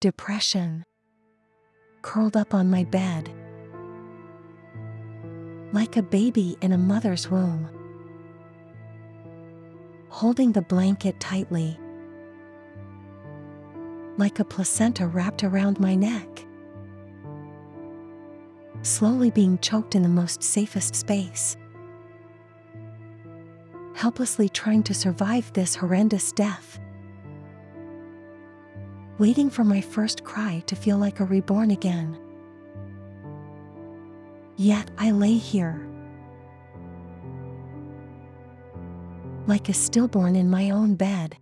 depression, curled up on my bed, like a baby in a mother's womb, holding the blanket tightly, like a placenta wrapped around my neck, slowly being choked in the most safest space, helplessly trying to survive this horrendous death waiting for my first cry to feel like a reborn again. Yet I lay here, like a stillborn in my own bed,